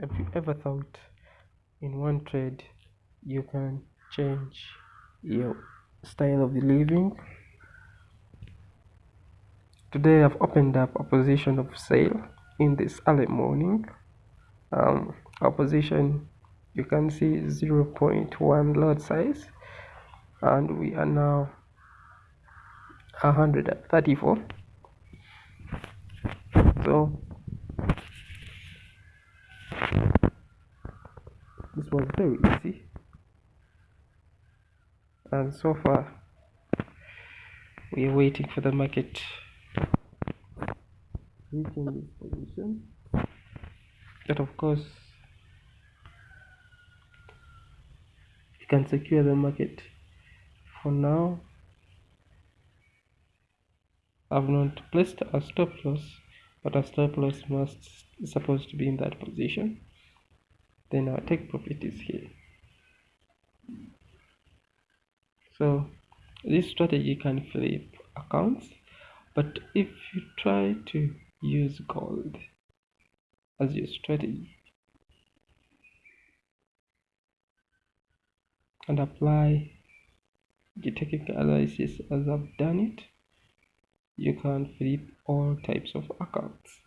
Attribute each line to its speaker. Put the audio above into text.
Speaker 1: have you ever thought in one trade you can change your style of living? Today i've opened up a position of sale in this early morning. Um, our position you can see 0.1 lot size and we are now 134 so this was very easy. And so far we are waiting for the market. Reaching this position. But of course you can secure the market for now. I've not placed a stop loss but a stop loss must is supposed to be in that position then our take profit is here. So this strategy can flip accounts but if you try to use gold as your strategy and apply the technical analysis as I've done it you can flip all types of accounts